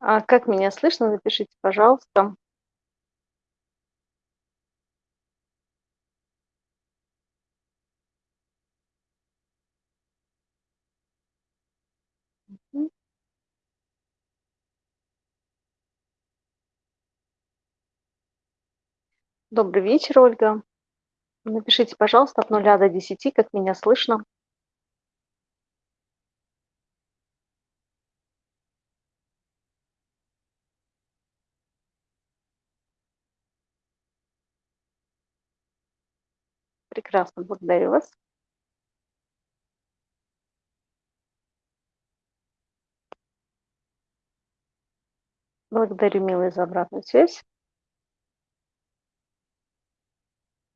А как меня слышно, напишите, пожалуйста. Добрый вечер, Ольга. Напишите, пожалуйста, от нуля до десяти, как меня слышно. Прекрасно, благодарю вас. Благодарю, милые, за обратную связь.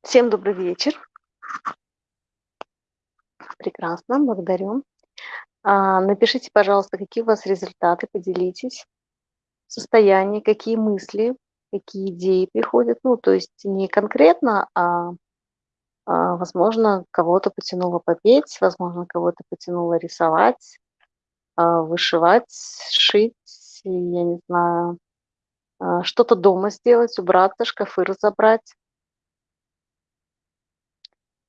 Всем добрый вечер. Прекрасно, благодарю. А, напишите, пожалуйста, какие у вас результаты, поделитесь. Состояние, какие мысли, какие идеи приходят. Ну, то есть не конкретно, а, возможно, кого-то потянуло попеть, возможно, кого-то потянуло рисовать, а, вышивать, шить, я не знаю, а, что-то дома сделать, убраться, шкафы разобрать.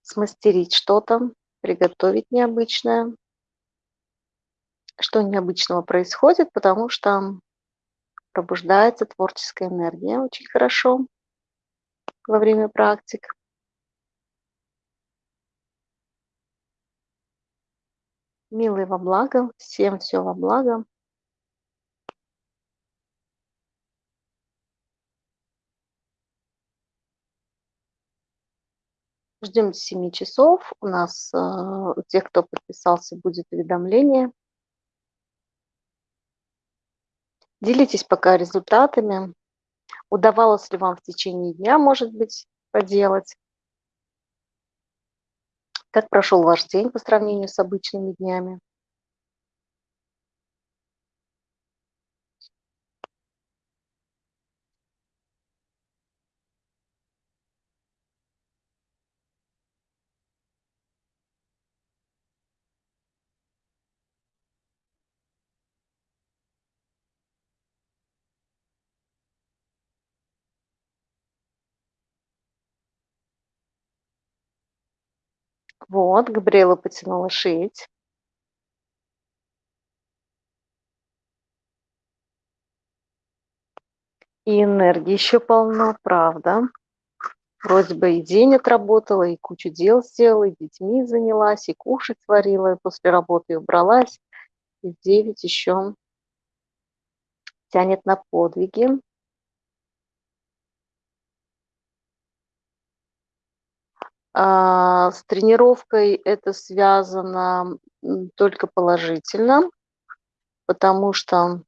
Смастерить что-то, приготовить необычное. Что необычного происходит, потому что пробуждается творческая энергия очень хорошо во время практик. Милые во благо, всем все во благо. Ждем до 7 часов. У нас, э, у тех, кто подписался, будет уведомление. Делитесь пока результатами. Удавалось ли вам в течение дня, может быть, поделать? Как прошел ваш день по сравнению с обычными днями? Вот, Габриэла потянула шить. И энергии еще полно, правда. Вроде бы и день отработала, и кучу дел сделала, и детьми занялась, и кушать сварила, и после работы убралась. И в 9 еще тянет на подвиги. С тренировкой это связано только положительно, потому что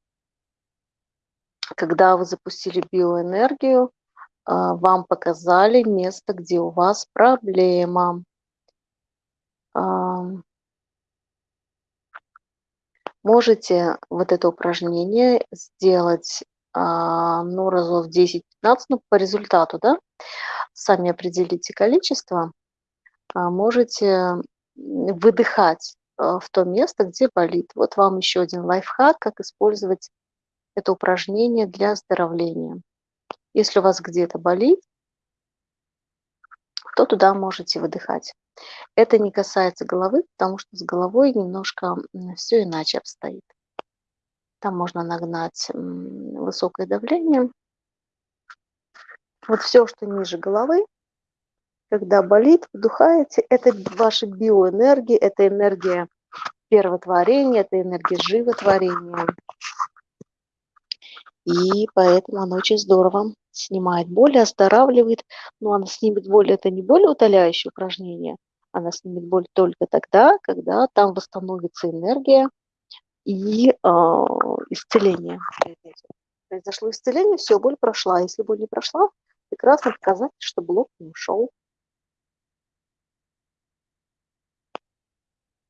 когда вы запустили биоэнергию, а, вам показали место, где у вас проблема. Можете вот это упражнение сделать, а, ну, разов 10-15, ну, по результату, да, сами определите количество. А, можете выдыхать в то место, где болит. Вот вам еще один лайфхак, как использовать это упражнение для оздоровления. Если у вас где-то болит, то туда можете выдыхать. Это не касается головы, потому что с головой немножко все иначе обстоит. Там можно нагнать высокое давление. Вот все, что ниже головы, когда болит, вдыхаете, это ваша биоэнергия, это энергия первотворения, это энергия животворения. И поэтому оно очень здорово снимает боль, оздоравливает. Но она снимет боль, это не более утоляющее упражнение. Она снимет боль только тогда, когда там восстановится энергия и э, исцеление. Произошло исцеление, все, боль прошла. Если боль не прошла, прекрасно показать, что блок не ушел.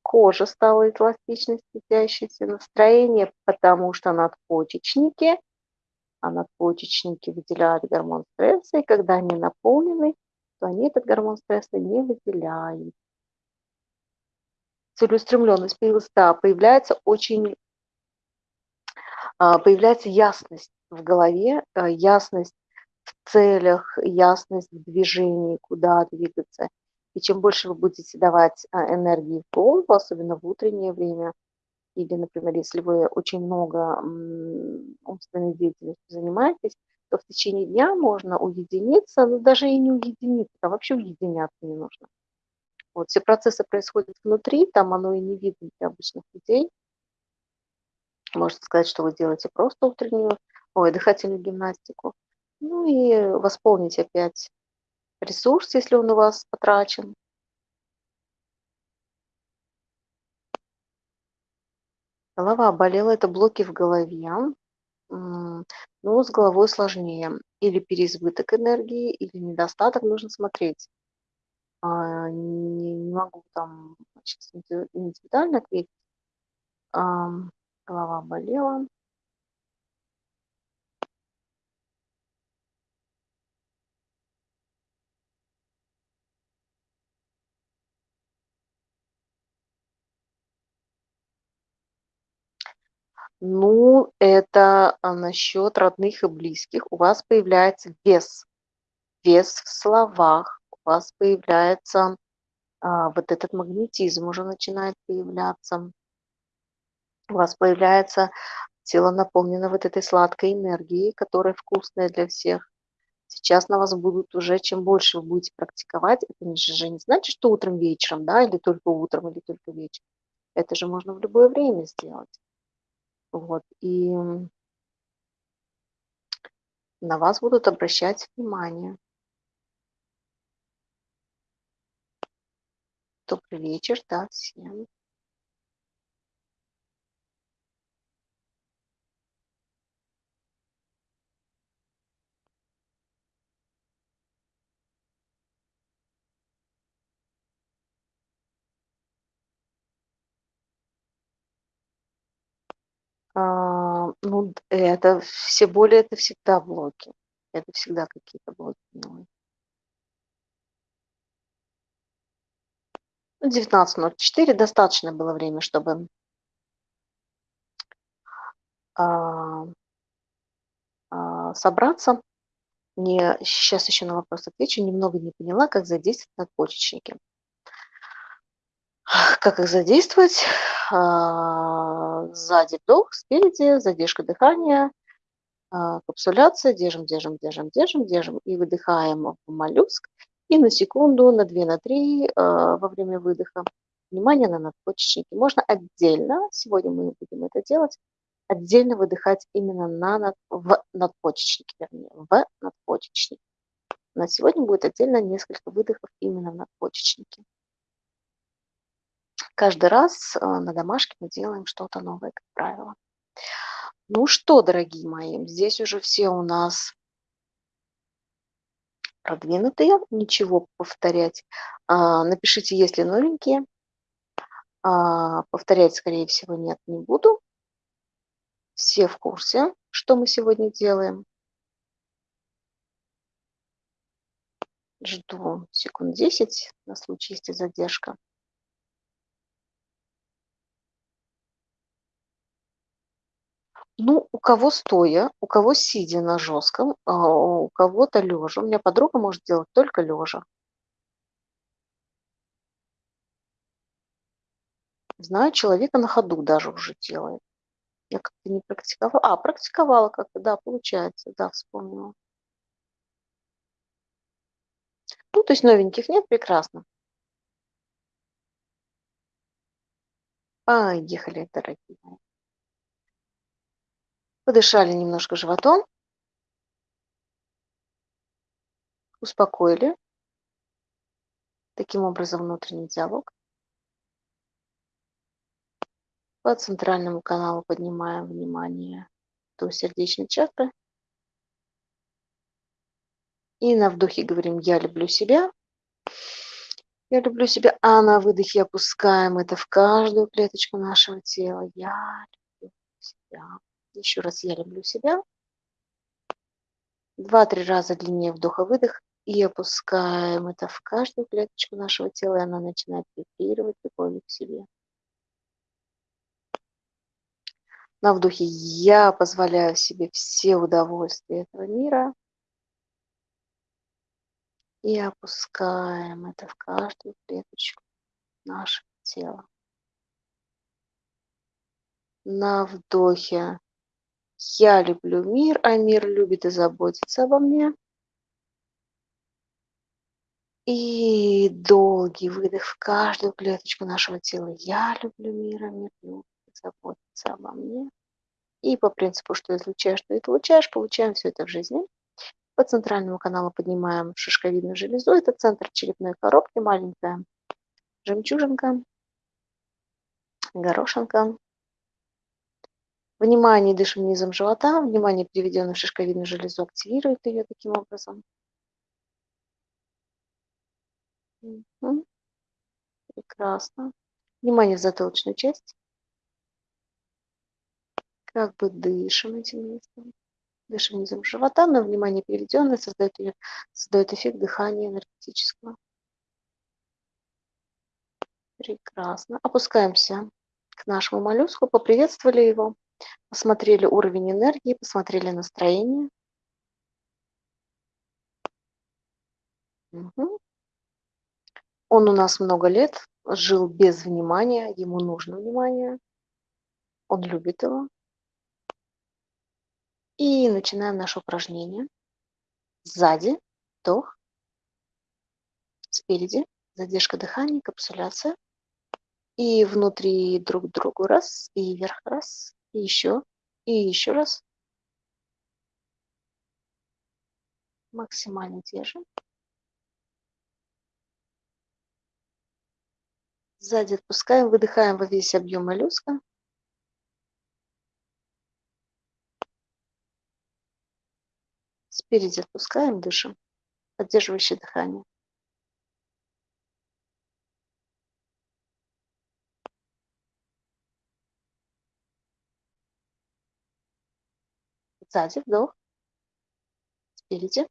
Кожа стала эластичной, светящейся, настроение, потому что надпочечники а надпочечники выделяют гормон стресса, и когда они наполнены, то они этот гормон стресса не выделяют. Целеустремленность да, появляется очень а, появляется ясность в голове, а, ясность в целях, ясность в движении, куда двигаться. И чем больше вы будете давать а, энергии голову, особенно в утреннее время, или, например, если вы очень много умственной деятельностью занимаетесь, то в течение дня можно уединиться, но даже и не уединиться, а вообще уединяться не нужно. Вот все процессы происходят внутри, там оно и не видно для обычных людей. Можно сказать, что вы делаете просто утреннюю, ой, дыхательную гимнастику. Ну и восполнить опять ресурс, если он у вас потрачен. Голова болела, это блоки в голове. Но с головой сложнее. Или переизбыток энергии, или недостаток, нужно смотреть. А, не, не могу там сейчас индивидуально ответить. А, голова болела. Ну, это а, насчет родных и близких. У вас появляется вес. Вес в словах. У вас появляется а, вот этот магнетизм уже начинает появляться. У вас появляется тело наполнено вот этой сладкой энергией, которая вкусная для всех. Сейчас на вас будут уже, чем больше вы будете практиковать, это же не значит, что утром, вечером, да, или только утром, или только вечером. Это же можно в любое время сделать. Вот, и на вас будут обращать внимание. Добрый вечер, да, всем. А, ну, это все боли- это всегда блоки. Это всегда какие-то блоки. Ну, 19:04 достаточно было время, чтобы а, а, собраться. Не сейчас еще на вопрос отвечу. Немного не поняла, как задействовать надпочечники. Как их задействовать? А, сзади вдох, спереди задержка дыхания, а, капсуляция, держим, держим, держим, держим, держим и выдыхаем в моллюск. И на секунду, на 2, на 3 а, во время выдоха внимание на надпочечники. Можно отдельно, сегодня мы будем это делать, отдельно выдыхать именно на, над, в надпочечнике, вернее, в надпочечнике. На сегодня будет отдельно несколько выдохов именно в надпочечнике. Каждый раз а, на домашке мы делаем что-то новое, как правило. Ну что, дорогие мои, здесь уже все у нас продвинутые, ничего повторять. А, напишите, если новенькие. А, повторять, скорее всего, нет, не буду. Все в курсе, что мы сегодня делаем. Жду секунд 10 на случай, если задержка. Ну, у кого стоя, у кого сидя на жестком, а у кого-то лежа. У меня подруга может делать только лежа. Знаю человека на ходу даже уже делает. Я как-то не практиковала. А, практиковала как-то, да, получается, да, вспомнила. Ну, то есть новеньких нет, прекрасно. Поехали, дорогие мои. Подышали немножко животом. Успокоили. Таким образом внутренний диалог. По центральному каналу поднимаем внимание до сердечной чакры. И на вдохе говорим «Я люблю себя». Я люблю себя, а на выдохе опускаем это в каждую клеточку нашего тела. Я люблю себя. Еще раз я люблю себя. Два-три раза длиннее вдоха-выдох. И опускаем это в каждую клеточку нашего тела, и она начинает вибрировать любовью к себе. На вдохе я позволяю себе все удовольствия этого мира. И опускаем это в каждую клеточку нашего тела. На вдохе я люблю мир, а мир любит и заботится обо мне. И долгий выдох в каждую клеточку нашего тела. Я люблю мир, а мир любит и заботится обо мне. И по принципу, что излучаешь, что и получаешь, получаем все это в жизни. По центральному каналу поднимаем шишковидную железу. Это центр черепной коробки, маленькая жемчужинка, горошинка. Внимание, дышим низом живота. Внимание, переведенное в шишковидную железу, активирует ее таким образом. Угу. Прекрасно. Внимание в затылочную часть. Как бы дышим этим местом. Дышим низом живота, но внимание переведенное создает, ее, создает эффект дыхания энергетического. Прекрасно. Опускаемся к нашему моллюску, поприветствовали его, посмотрели уровень энергии, посмотрели настроение. Угу. Он у нас много лет жил без внимания, ему нужно внимание, он любит его. И начинаем наше упражнение. Сзади вдох, спереди задержка дыхания, капсуляция. И внутри друг к другу раз, и вверх раз, и еще, и еще раз. Максимально держим. Сзади отпускаем, выдыхаем во весь объем моллюска. Спереди отпускаем, дышим, поддерживающее дыхание. Сзади вдох, спереди.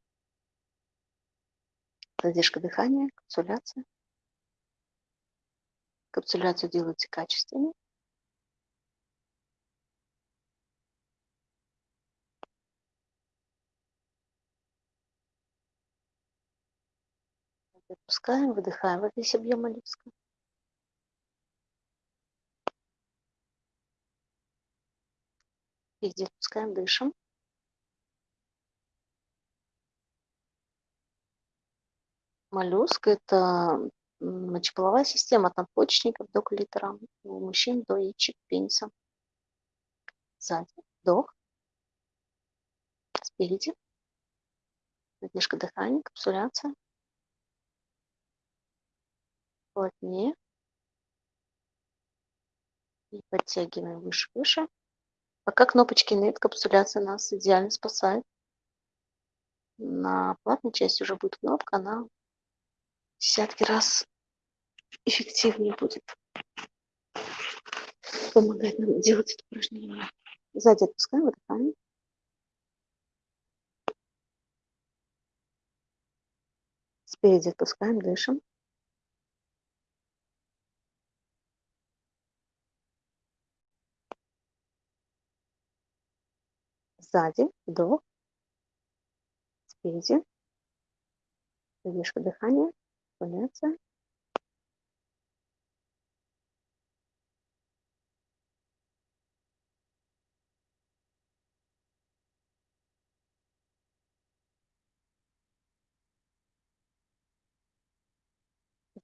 Задержка дыхания, капсуляция. Капсуляцию делайте качественнее. Отпускаем, выдыхаем во весь объем моллюска. Везде отпускаем, дышим. Моллюск – это мочеполовая система от надпочечников до клитора, у мужчин до яичек пениса. Сзади вдох, спереди, задержка дыхания, капсуляция плотнее. И подтягиваем выше-выше. Пока кнопочки нет, капсуляция нас идеально спасает. На платной части уже будет кнопка, она десятки раз эффективнее будет помогать нам делать это упражнение. Сзади отпускаем, выдыхаем. Спереди отпускаем, дышим. сзади, вдох, спереди, задержка дыхания, поляция.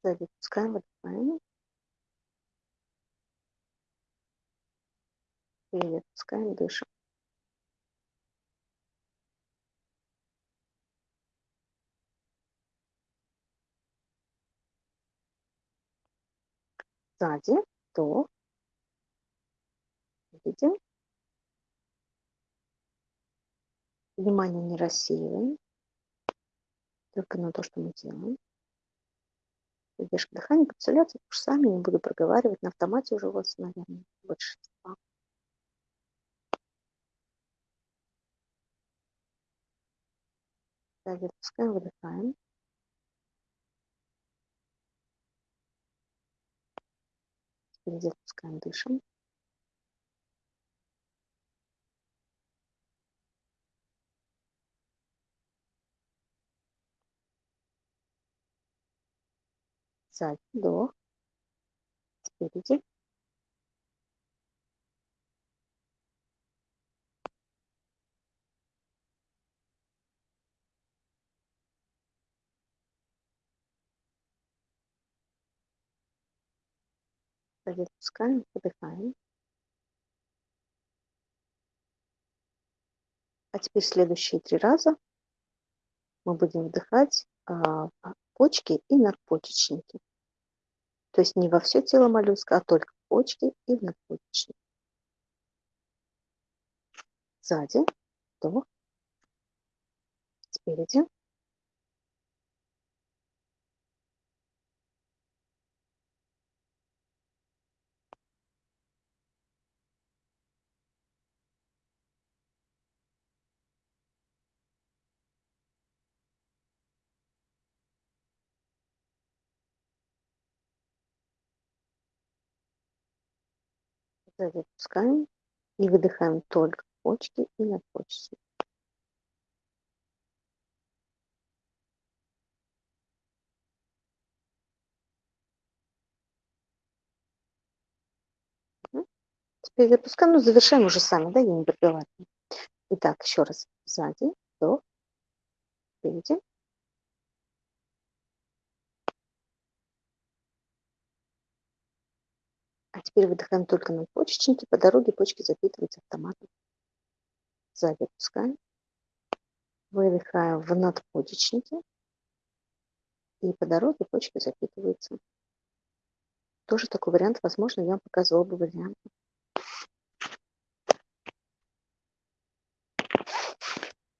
Сзади пускаем, выдыхаем. Впереди отпускаем, дышим. Сзади, то видим. Внимание не рассеиваем, только на то, что мы делаем. Задержка дыхания, капсуляция, уж сами не буду проговаривать, на автомате уже у вас, наверное, большинство. Сзади отпускаем, выдыхаем. впереди пускаем, дышим. Сзади, вдох. Спереди. Сзади отпускаем, выдыхаем. А теперь следующие три раза мы будем вдыхать а, почки и надпочечники. То есть не во все тело моллюска, а только почки и надпочечники. Сзади, вдох, спереди. Сзади отпускаем и выдыхаем только почки и надпочечники. Теперь запускаем, ну, завершаем уже сами, да, я не пробиваю. Итак, еще раз. Сзади, вдох, впереди. Теперь выдыхаем только на почечники. По дороге почки запитываются автоматом. Сзади опускаем. Выдыхаем в надпочечники. И по дороге почки запитываются. Тоже такой вариант, возможно, я вам показывала оба варианта.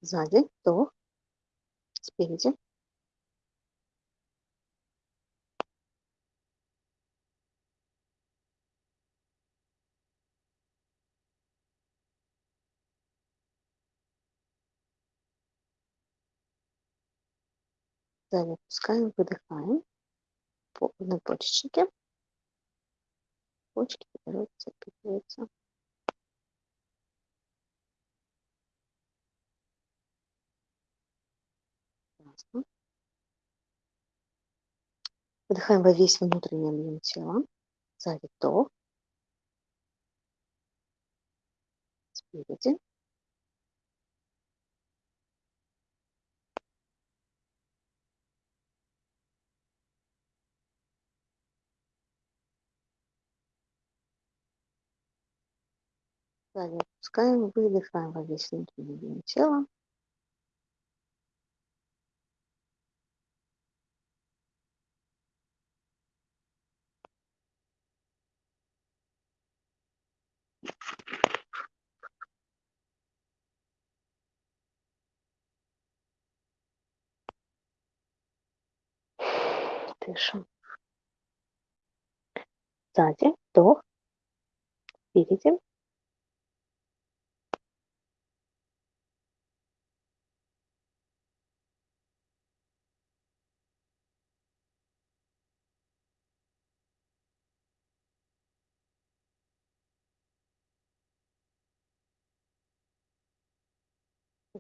Сзади, вдох, спереди. Сзади опускаем, выдыхаем на почечнике. Почки запитываются. Ясно. Выдыхаем во весь внутренний объем тела. Сзади вдох. Спереди. Сзади отпускаем, выдыхаем во весь внутренний объем тела. Дышим. Сзади, вдох, впереди.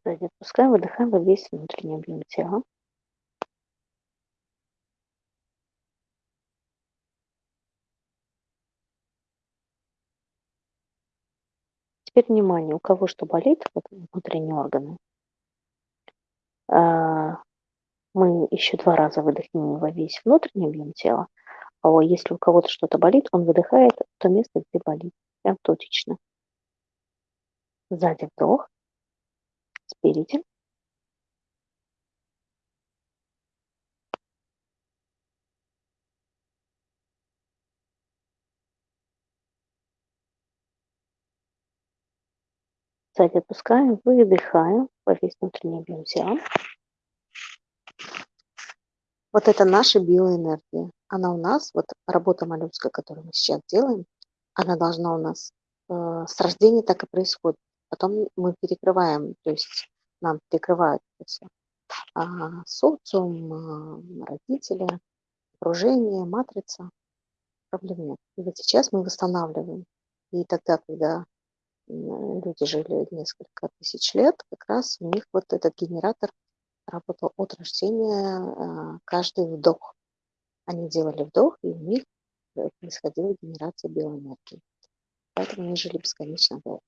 Сзади отпускаем, выдыхаем во весь внутренний объем тела. Теперь внимание, у кого что болит, вот внутренние органы, а, мы еще два раза выдохнем во весь внутренний объем тела, а если у кого-то что-то болит, он выдыхает в то место, где болит, прям точечно. Сзади вдох, спереди. Сзади отпускаем, выдыхаем во весь внутренний объем тела. Вот это наша биоэнергия. Она у нас, вот работа моллюска, которую мы сейчас делаем, она должна у нас э, с рождения так и происходит. Потом мы перекрываем, то есть нам перекрывают все. А, социум, а, родители, окружение, матрица. Проблем нет. И вот сейчас мы восстанавливаем. И тогда, когда люди жили несколько тысяч лет, как раз у них вот этот генератор работал от рождения а, каждый вдох. Они делали вдох, и у них э, происходила генерация биоэнергии. Поэтому они жили бесконечно долго.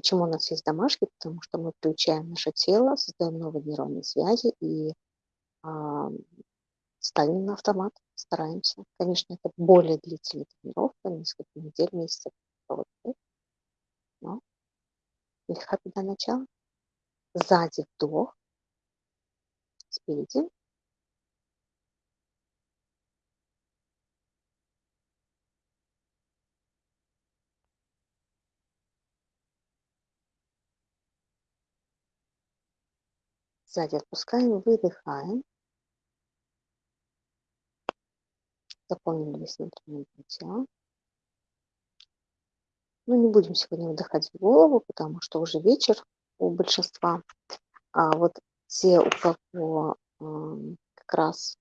Почему у нас есть домашки? Потому что мы включаем наше тело, создаем новые нейронные связи и а, ставим на автомат, стараемся. Конечно, это более длительная тренировка, несколько недель, месяцев, но легко туда начало. Сзади вдох, спереди. Сзади отпускаем, выдыхаем. Заполнили весь внутренний тело. Ну, не будем сегодня вдыхать в голову, потому что уже вечер у большинства. А вот те, у кого э, как раз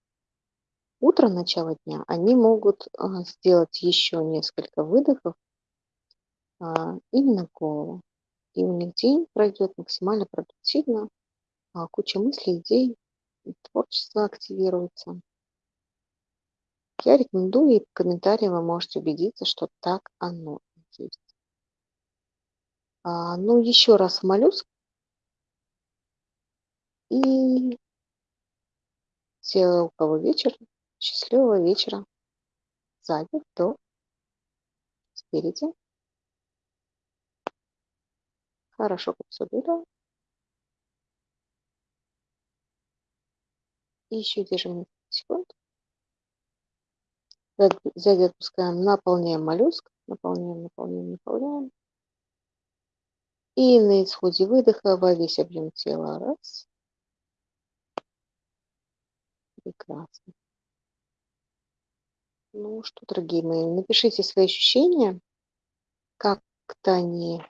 утро, начало дня, они могут э, сделать еще несколько выдохов э, именно голову. И у них день пройдет максимально продуктивно, а, куча мыслей, идей, творчество активируется. Я рекомендую, и в комментарии вы можете убедиться, что так оно и есть. А, ну, еще раз моллюск. И все, у кого вечер, счастливого вечера. Сзади, до, спереди. Хорошо, как все было. И еще держим секунд. Сзади отпускаем, наполняем моллюск. Наполняем, наполняем, наполняем. И на исходе выдоха во весь объем тела. Раз. Прекрасно. Ну что, дорогие мои, напишите свои ощущения, как-то они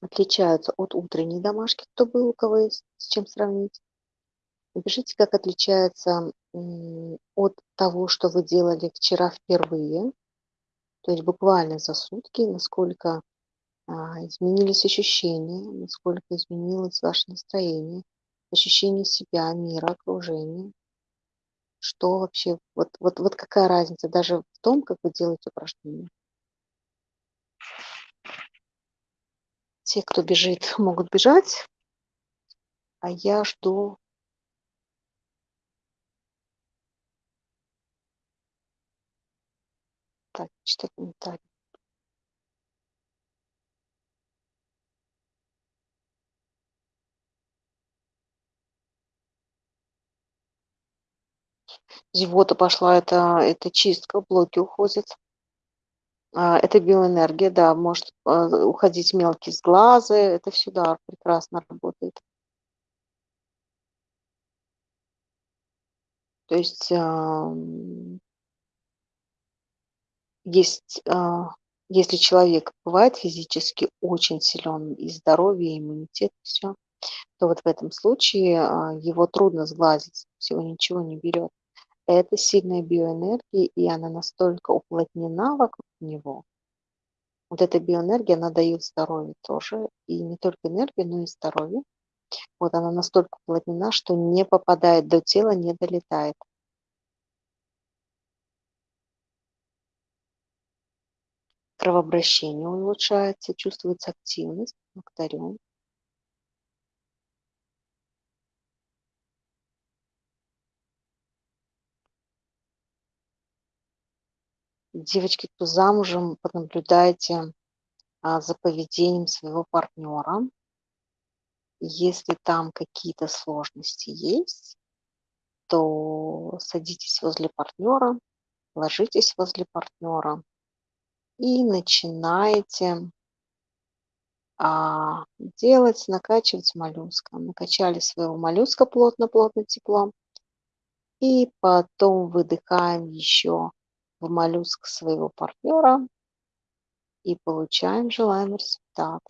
отличаются от утренней домашки, кто был, у кого есть с чем сравнить. Напишите, как отличается от того, что вы делали вчера впервые, то есть буквально за сутки, насколько а, изменились ощущения, насколько изменилось ваше настроение, ощущение себя, мира, окружения. Что вообще, вот, вот, вот какая разница даже в том, как вы делаете упражнения. Те, кто бежит, могут бежать, а я жду Так, читать комментарии. Зевота пошла, это, это чистка, блоки уходят. А, это биоэнергия, да, может а, уходить мелкие с глаза, это все, да, прекрасно работает. То есть есть, а, если человек бывает физически очень силен, и здоровье, и иммунитет, все, то вот в этом случае его трудно сглазить, всего ничего не берет. Это сильная биоэнергия, и она настолько уплотнена вокруг него. Вот эта биоэнергия, она дает здоровье тоже, и не только энергию, но и здоровье. Вот она настолько уплотнена, что не попадает до тела, не долетает. Кровообращение улучшается, чувствуется активность. Благодарю. Девочки, кто замужем, понаблюдайте а, за поведением своего партнера. Если там какие-то сложности есть, то садитесь возле партнера, ложитесь возле партнера и начинаете а, делать, накачивать моллюска. Накачали своего моллюска плотно-плотно теплом. И потом выдыхаем еще в моллюск своего партнера и получаем желаемый результат.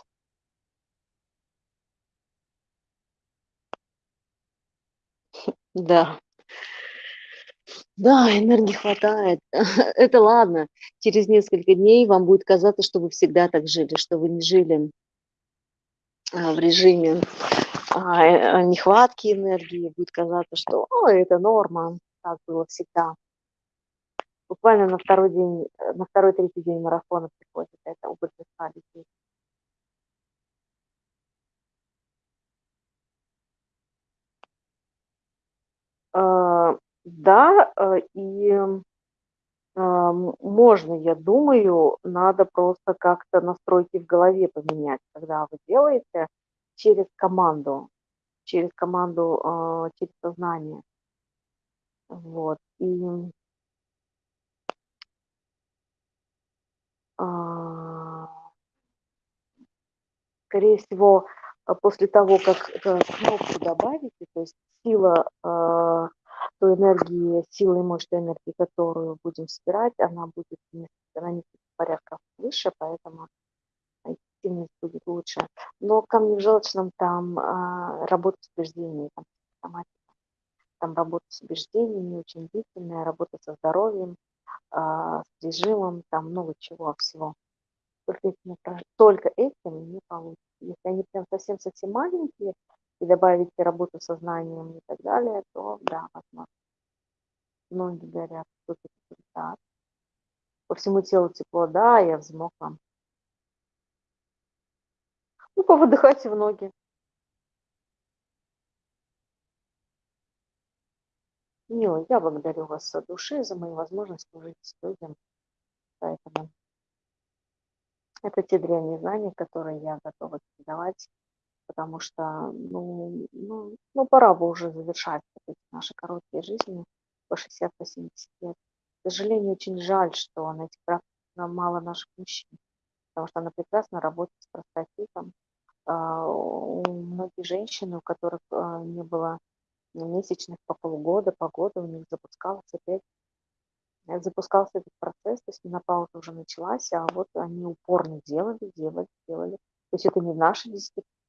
Да. Да, энергии хватает. Это ладно. Через несколько дней вам будет казаться, что вы всегда так жили, что вы не жили а, в режиме а, э, нехватки энергии. Будет казаться, что О, это норма. так было всегда. Буквально на второй день, э, на второй-третий день марафона приходит эта убыль веса людей. Да, э, и, а, можно, я думаю, надо просто как-то настройки в голове поменять, когда вы делаете через команду, через команду, а, через сознание. Вот, и а, скорее всего, а, после того, как, э, кнопку добавите, то есть сила, той энергии, сила и той энергии, которую будем собирать, она будет несколько, на несколько порядков выше, поэтому эффективность будет лучше. Но камни в желчном там а, работа с убеждениями, там, психосоматика, там работа с убеждениями очень длительная, работа со здоровьем, а, с режимом, там много чего всего. Только этим, только этим не получится. Если они прям совсем-совсем маленькие, и добавить работу с сознанием и так далее, то да, возможно. Ноги горят, супер результат. По всему телу тепло, да, я взмокла. Ну, повыдыхайте в ноги. Милый, я благодарю вас от души за мою возможность служить людям. Поэтому это те древние знания, которые я готова передавать, потому что, ну, ну, ну пора бы уже завершать наши короткие жизни по 60-70 лет. К сожалению, очень жаль, что на этих практиках мало наших мужчин, потому что она прекрасно работает с простатитом. А, у многих женщин, у которых а, не было месячных по полгода, по году, у них запускался опять запускался этот процесс, то есть менопауза уже началась, а вот они упорно делали, делали, делали. То есть это не в наши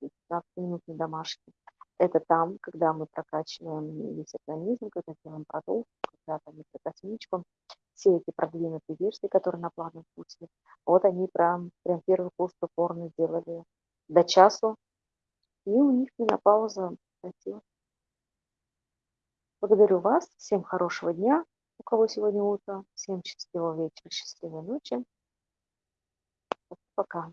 10-15 минут на домашние, это там, когда мы прокачиваем весь организм, когда делаем продукт, когда там микрокосмичку, все эти продвинутые версии, которые на плавном пути, вот они прям, прям первый курс упорно делали до часу, и у них менопауза прекратилась. Благодарю вас, всем хорошего дня, у кого сегодня утро. Всем счастливого вечера, счастливой ночи. Пока.